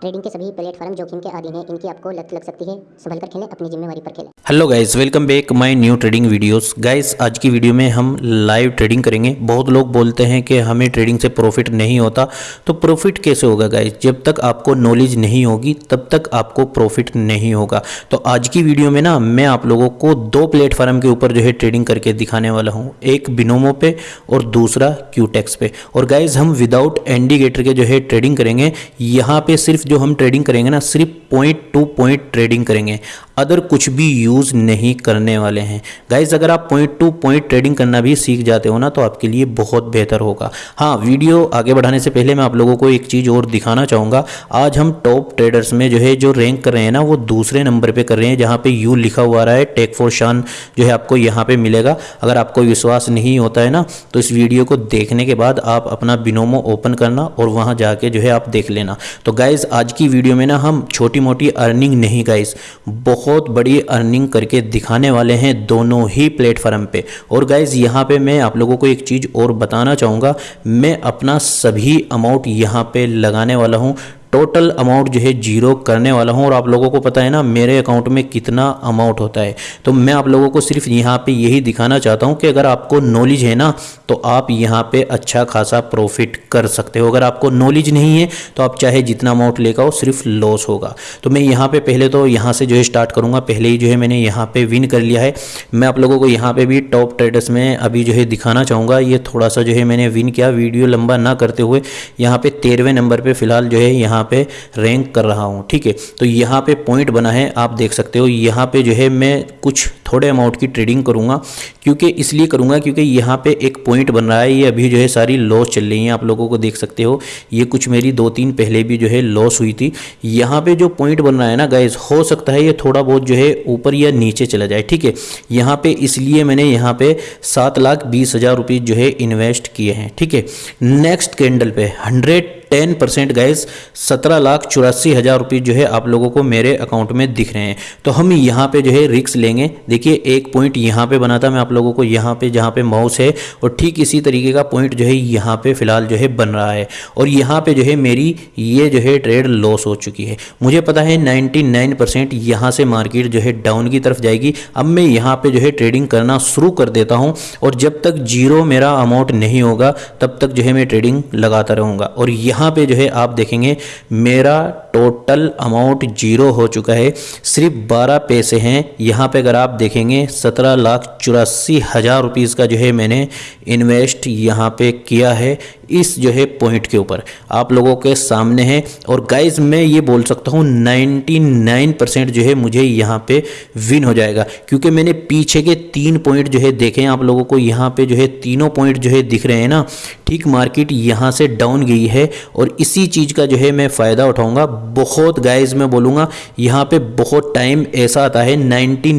Trading के सभी platform जोखिम के अधीन हैं, इनकी आपको लत लग सकती है। संभल कर खेलें, अपनी जिम्मेवारी पर खेलें। Hello guys welcome back my new trading videos guys आज की वीडियो में हम लाइव ट्रेडिंग करेंगे। बहुत लोग बोलते हैं कि हमें ट्रेडिंग से प्रॉफिट नहीं होता। तो प्रॉफिट कैसे होगा गाइस जब तक आपको नॉलेज नहीं होगी, तब तक आपको प्रॉफिट नहीं होगा। तो आज की वीडियो में ना, मैं आप लोगों को दो प्लेटफॉर्म के ऊपर जो है ट्रेडिंग करके दिखाने वाला हूँ। एक बिनोमो पे और दूसरा क्यूटेक्स पे। और गाइज़ हम विदाउट इंडिकेटर के जो है ट्रेडिंग करेंगे, यहाँ पे सिर्फ़ जो हम ट्रेडिंग करेंगे ना सिर्फ़ पॉइंट टू पॉइंट ट्रेडिंग करेंगे। अदर कुछ भी यूज़ नहीं करने वाले हैं। गाइज़ अगर आप पॉइंट टू पॉइंट ट्रेडिंग करना भी सीख जाते हो ना तो आपके लिए बहुत बेहतर होगा। हाँ वीडियो आगे बढ़ाने से पहले मैं आप लोगों को एक चीज़ और दिखाना चाहूँगा। आज हम टॉप ट्रेडर्स में जो है, जो रैंक कर रहे हैं ना, वो दूसरे नंबर पर कर रहे हैं, जहाँ पर यू लिखा हुआ रहा है टेक फॉर शान जो है आपको यहाँ पर मिलेगा। अगर आपको विश्वास नहीं होता है ना तो इस वीडियो को देखने के बाद आप अपना बिनोमो ओपन करना और वहाँ जाके जो है आप देख लेना। तो गाइज़ आज की वीडियो में ना हम छोटी मोटी अर्निंग नहीं गाइज़ बहुत बहुत बड़ी अर्निंग करके दिखाने वाले हैं दोनों ही प्लेटफॉर्म पे। और गाइज़ यहाँ पे मैं आप लोगों को एक चीज़ और बताना चाहूँगा। मैं अपना सभी अमाउंट यहाँ पे लगाने वाला हूँ। टोटल अमाउंट जो है ज़ीरो करने वाला हूँ। और आप लोगों को पता है ना, मेरे अकाउंट में कितना अमाउंट होता है। तो मैं आप लोगों को सिर्फ़ यहाँ पे यही दिखाना चाहता हूँ कि अगर आपको नॉलेज है ना तो आप यहाँ पे अच्छा खासा प्रॉफिट कर सकते हो। अगर आपको नॉलेज नहीं है तो आप चाहे जितना अमाउंट लेकर आओ सिर्फ़ लॉस होगा। तो मैं यहाँ पर पहले तो यहाँ से जो है स्टार्ट करूँगा। पहले ही जो है मैंने यहाँ पर विन कर लिया है। मैं आप लोगों को यहाँ पर भी टॉप ट्रेडर्स में अभी जो है दिखाना चाहूँगा। ये थोड़ा सा जो है मैंने विन किया। वीडियो लंबा ना करते हुए यहाँ पर तेरहवें नंबर पर फ़िलहाल जो है यहाँ पे रैंक कर रहा हूँ, ठीक है? तो यहाँ पे पॉइंट बना है, आप देख सकते हो। यहाँ पे जो है मैं कुछ थोड़े अमाउंट की ट्रेडिंग करूँगा, क्योंकि इसलिए करूँगा क्योंकि यहाँ पे एक पॉइंट बन रहा है। ये अभी जो है सारी लॉस चल रही है, आप लोगों को देख सकते हो। ये कुछ मेरी दो तीन पहले भी जो है लॉस हुई थी। यहाँ पे जो पॉइंट बन रहा है ना गाइज़ हो सकता है ये थोड़ा बहुत जो है ऊपर या नीचे चला जाए, ठीक है? यहाँ पे इसलिए मैंने यहाँ पे सात लाख बीस हज़ार रुपये जो है इन्वेस्ट किए हैं, ठीक है? नेक्स्ट कैंडल पे हंड्रेड टेन परसेंट गैस सत्रह लाख चौरासी हज़ार रुपये जो है आप लोगों को मेरे अकाउंट में दिख रहे हैं। तो हम यहाँ पे जो है रिक्स लेंगे। एक पॉइंट यहाँ पे बना था, मैं आप लोगों को यहाँ पे, जहाँ पे माउस है, और ठीक इसी तरीके का पॉइंट जो है यहाँ पे फ़िलहाल जो है बन रहा है। और यहाँ पे जो है मेरी ये जो है ट्रेड लॉस हो चुकी है। मुझे पता है नाइन्टी नाइन परसेंट यहाँ से मार्केट जो है डाउन की तरफ़ जाएगी। अब मैं यहाँ पे जो है ट्रेडिंग करना शुरू कर देता हूँ, और जब तक ज़ीरो मेरा अमाउंट नहीं होगा, तब तक जो है मैं ट्रेडिंग लगाता रहूँगा। और यहाँ यहाँ पे जो है आप देखेंगे, मेरा टोटल अमाउंट ज़ीरो हो चुका है। सिर्फ़ बारह पैसे हैं। यहाँ पे अगर आप देखेंगे। सत्रह लाख चौरासी हज़ार रुपीज़ का जो है मैंने इन्वेस्ट यहाँ पे किया है इस जो है पॉइंट के ऊपर। आप लोगों के सामने है और गाइज़ मैं ये बोल सकता हूँ 99 परसेंट जो है मुझे यहाँ पे विन हो जाएगा। क्योंकि मैंने पीछे के तीन पॉइंट जो है देखे हैं। आप लोगों को यहाँ पे जो है तीनों पॉइंट जो है दिख रहे हैं ना। ठीक मार्केट यहाँ से डाउन गई है और इसी चीज़ का जो है मैं फ़ायदा उठाऊँगा। बहुत गाइज़ मैं बोलूँगा, यहाँ पर बहुत टाइम ऐसा आता है नाइन्टी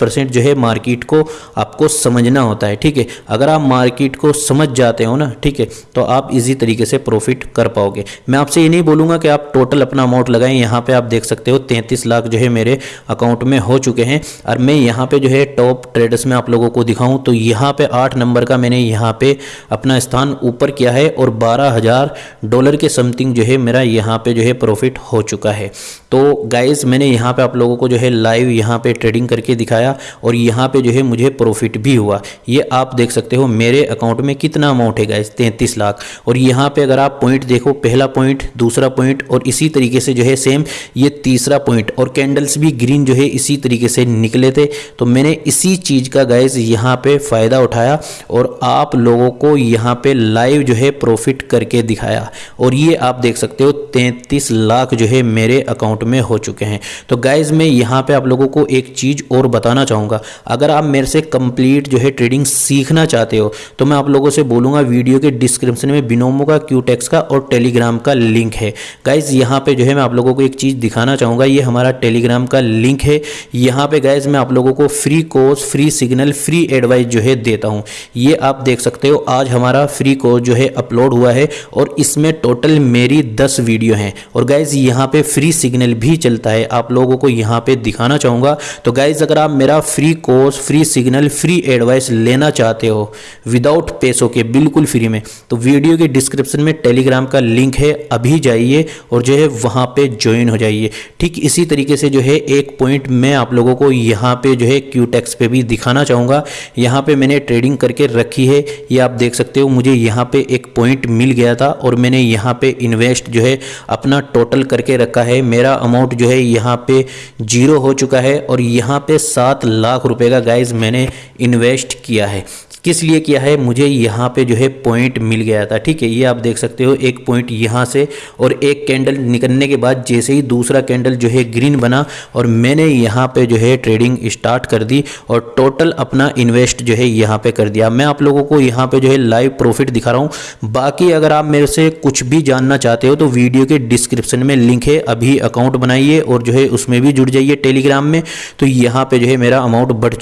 परसेंट जो है मार्केट को आपको समझना होता है, ठीक है? अगर आप मार्केट को समझ जाते हो ना, ठीक है तो आप आप इजी तरीके से प्रॉफिट कर पाओगे। मैं आपसे ये नहीं बोलूँगा कि आप टोटल अपना अमाउंट लगाएँ, यहाँ पे आप देख सकते हो तैंतीस लाख जो है मेरे अकाउंट में हो चुके हैं। और मैं यहाँ पे जो है टॉप ट्रेडर्स में आप लोगों को दिखाऊँ तो यहाँ पे आठ नंबर का मैंने यहाँ पे अपना स्थान ऊपर किया है और बारह हज़ार डॉलर के समथिंग जो है मेरा यहाँ पे जो है प्रॉफिट हो चुका है। तो गाइज़ मैंने यहाँ पे आप लोगों को जो है लाइव यहाँ पे ट्रेडिंग करके दिखाया और यहाँ पे जो है मुझे प्रॉफिट भी हुआ। ये आप देख सकते हो मेरे अकाउंट में कितना अमाउंट है गाइज़ तैंतीस लाख। और यहाँ पे अगर आप पॉइंट देखो, पहला पॉइंट दूसरा पॉइंट और इसी तरीके से जो है सेम ये तीसरा पॉइंट और कैंडल्स भी ग्रीन जो है इसी तरीके से निकले थे। तो मैंने इसी चीज़ का गैस यहाँ पे फ़ायदा उठाया और आप लोगों को यहाँ पे लाइव जो है प्रॉफिट करके दिखाया। और ये आप देख सकते हो, तैंतीस लाख जो है मेरे अकाउंट में हो चुके हैं। तो गाइज़ मैं यहाँ पे आप लोगों को एक चीज़ और बताना चाहूँगा। अगर आप मेरे से कंप्लीट जो है ट्रेडिंग सीखना चाहते हो तो मैं आप लोगों से बोलूँगा, वीडियो के डिस्क्रिप्शन में बिनोमो का क्यूटेक्स का और टेलीग्राम का लिंक है। गाइज़ यहाँ पे जो है मैं आप लोगों को एक चीज़ दिखाना चाहूँगा, ये हमारा टेलीग्राम का लिंक है। यहाँ पे गाइज़ मैं आप लोगों को free course free signal free advice जो है देता हूँ। ये आप देख सकते हो, आज हमारा फ्री कोर्स जो है अपलोड हुआ है और इसमें टोटल मेरी 10 वीडियो हैं। और गाइज़ यहाँ पे फ्री सिग्नल भी चलता है। आप लोगों को यहाँ पे दिखाना चाहूँगा। तो गाइज़ अगर आप मेरा free course free signal free advice लेना चाहते हो विदाउट पैसों के, बिल्कुल फ्री में तो वीडियो के डिस्क्रिप्शन में टेलीग्राम का लिंक है। अभी जाइए और जो है वहाँ पे ज्वाइन हो जाइए। ठीक इसी तरीके से जो है एक पॉइंट मैं आप लोगों को यहाँ पे जो है क्यू टैक्स पे भी दिखाना चाहूँगा। यहाँ पे मैंने ट्रेडिंग करके रखी है। ये आप देख सकते हो, मुझे यहाँ पे एक पॉइंट मिल गया था और मैंने यहाँ पे इन्वेस्ट जो है अपना टोटल करके रखा है। मेरा अमाउंट जो है यहाँ पे ज़ीरो हो चुका है और यहाँ पे सात लाख रुपए का गाइज़ मैंने इन्वेस्ट किया है। किस लिए किया है? मुझे यहाँ पे जो है पॉइंट मिल गया था, ठीक है? ये आप देख सकते हो, एक पॉइंट यहाँ से और एक कैंडल निकलने के बाद जैसे ही दूसरा कैंडल जो है ग्रीन बना और मैंने यहाँ पे जो है ट्रेडिंग स्टार्ट कर दी और टोटल अपना इन्वेस्ट जो है यहाँ पे कर दिया। मैं आप लोगों को यहाँ पे जो है लाइव प्रॉफिट दिखा रहा हूँ। बाकी अगर आप मेरे से कुछ भी जानना चाहते हो तो वीडियो के डिस्क्रिप्शन में लिंक है, अभी अकाउंट बनाइए और जो है उसमें भी जुड़ जाइए टेलीग्राम में। तो यहाँ पे जो है मेरा अमाउंट बढ़